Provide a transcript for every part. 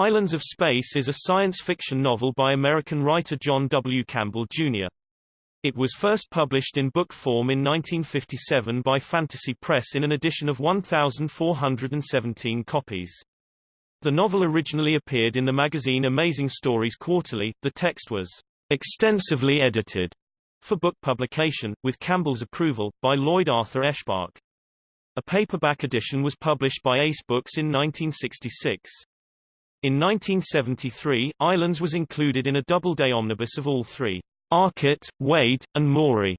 Islands of Space is a science fiction novel by American writer John W. Campbell, Jr. It was first published in book form in 1957 by Fantasy Press in an edition of 1,417 copies. The novel originally appeared in the magazine Amazing Stories Quarterly. The text was extensively edited for book publication, with Campbell's approval, by Lloyd Arthur Eschbach. A paperback edition was published by Ace Books in 1966. In 1973, Islands was included in a Doubleday omnibus of all three, Arcot, Wade, and Morey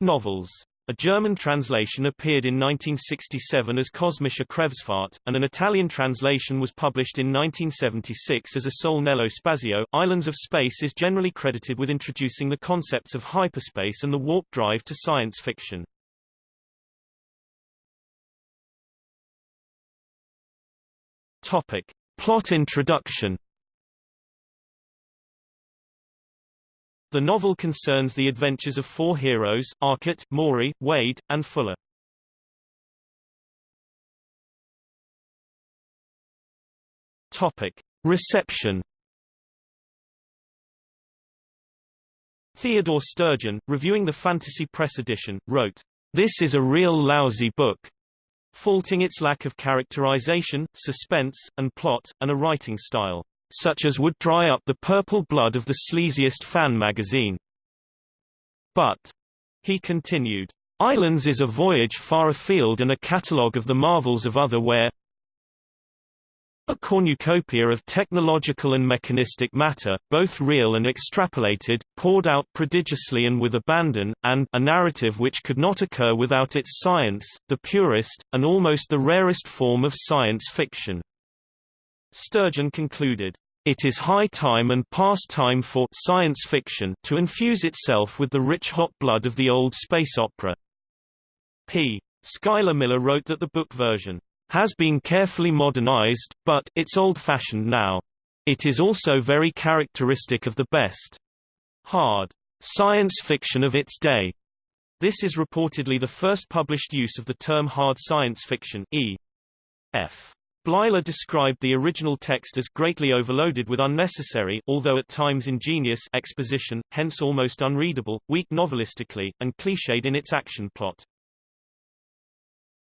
novels. A German translation appeared in 1967 as Kosmische Kreuzfahrt, and an Italian translation was published in 1976 as Isole Nello Spazio. Islands of Space is generally credited with introducing the concepts of hyperspace and the warp drive to science fiction. Topic. Plot introduction The novel concerns the adventures of four heroes, Arcot, Morey, Wade, and Fuller. Topic. Reception Theodore Sturgeon, reviewing the Fantasy Press edition, wrote, This is a real lousy book, faulting its lack of characterization, suspense, and plot, and a writing style such as would dry up the purple blood of the sleaziest fan magazine. But, he continued, Islands is a voyage far afield and a catalogue of the marvels of other where a cornucopia of technological and mechanistic matter, both real and extrapolated, poured out prodigiously and with abandon, and a narrative which could not occur without its science, the purest, and almost the rarest form of science fiction. Sturgeon concluded, it is high time and past time for science fiction to infuse itself with the rich hot blood of the old space opera. P. Schuyler Miller wrote that the book version has been carefully modernized, but it's old-fashioned now. It is also very characteristic of the best hard science fiction of its day. This is reportedly the first published use of the term hard science fiction e. F. Bleiler described the original text as greatly overloaded with unnecessary although at times ingenious exposition, hence almost unreadable, weak novelistically, and cliched in its action plot.